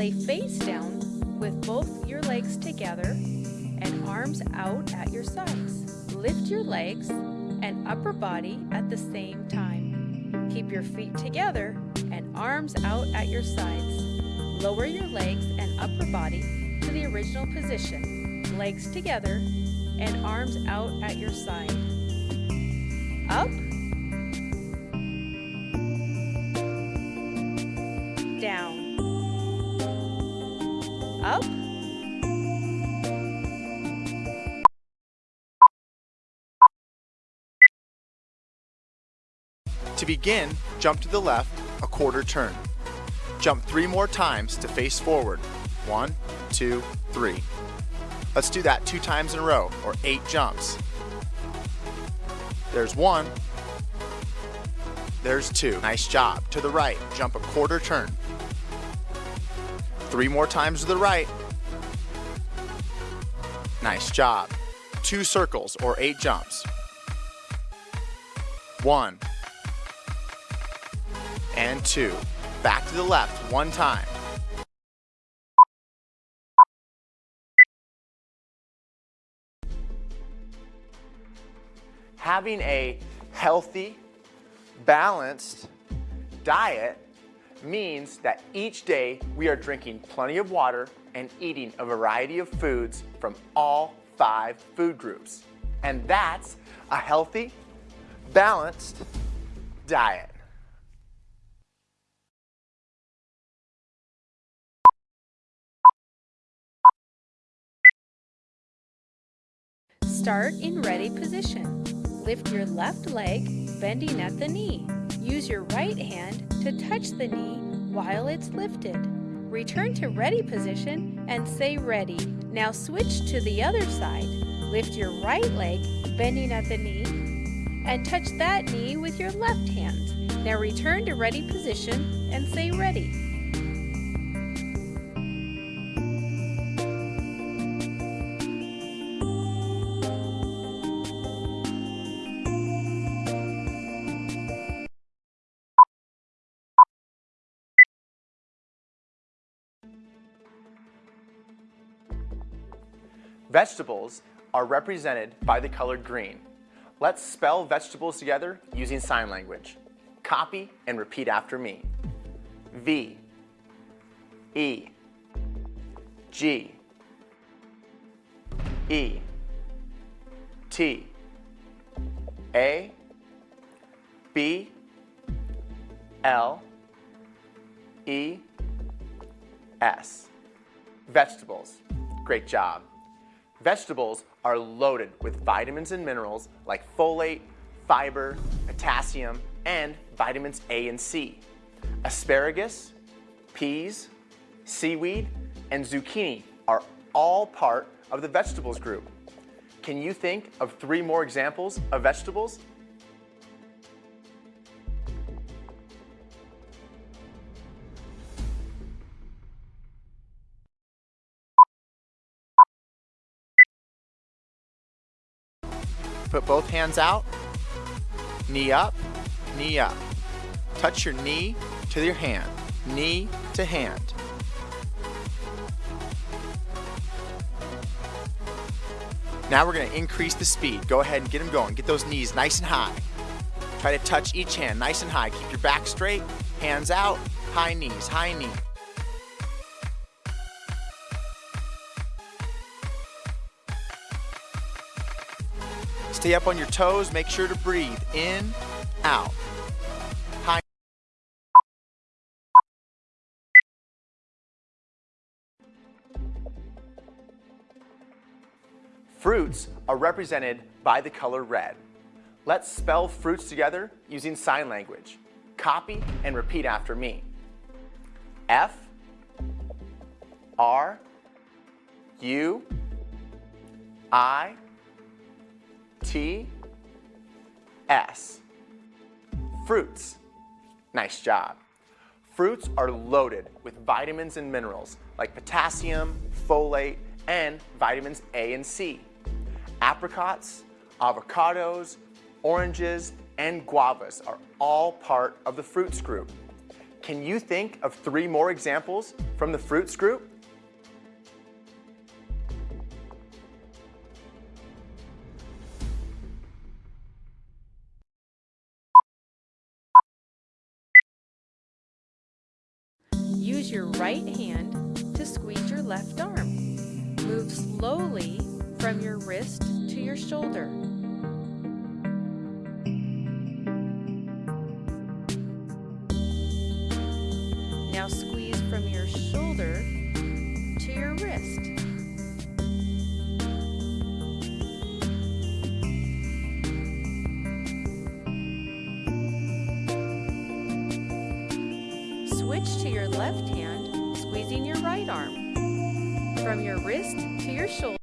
Lay face down with both your legs together and arms out at your sides. Lift your legs and upper body at the same time. Keep your feet together and arms out at your sides. Lower your legs and upper body to the original position. Legs together and arms out at your side. Up. Up. To begin, jump to the left a quarter turn. Jump three more times to face forward. One, two, three. Let's do that two times in a row, or eight jumps. There's one. There's two. Nice job. To the right, jump a quarter turn. Three more times to the right. Nice job. Two circles, or eight jumps. One, and two. Back to the left one time. Having a healthy, balanced diet means that each day we are drinking plenty of water and eating a variety of foods from all five food groups. And that's a healthy, balanced diet. Start in ready position. Lift your left leg, bending at the knee. Use your right hand to touch the knee while it's lifted. Return to ready position and say ready. Now switch to the other side. Lift your right leg, bending at the knee, and touch that knee with your left hand. Now return to ready position and say ready. Vegetables are represented by the color green. Let's spell vegetables together using sign language. Copy and repeat after me. V, E, G, E, T, A, B, L, E, S. Vegetables. Great job. Vegetables are loaded with vitamins and minerals like folate, fiber, potassium, and vitamins A and C. Asparagus, peas, seaweed, and zucchini are all part of the vegetables group. Can you think of three more examples of vegetables? Put both hands out, knee up, knee up. Touch your knee to your hand, knee to hand. Now we're gonna increase the speed. Go ahead and get them going. Get those knees nice and high. Try to touch each hand nice and high. Keep your back straight, hands out, high knees, high knee. Stay up on your toes. Make sure to breathe in, out. High. Fruits are represented by the color red. Let's spell fruits together using sign language. Copy and repeat after me. F R U I T S. Fruits. Nice job. Fruits are loaded with vitamins and minerals like potassium, folate, and vitamins A and C. Apricots, avocados, oranges, and guavas are all part of the fruits group. Can you think of three more examples from the fruits group? Use your right hand to squeeze your left arm. Move slowly from your wrist to your shoulder. To your left hand, squeezing your right arm. From your wrist to your shoulder.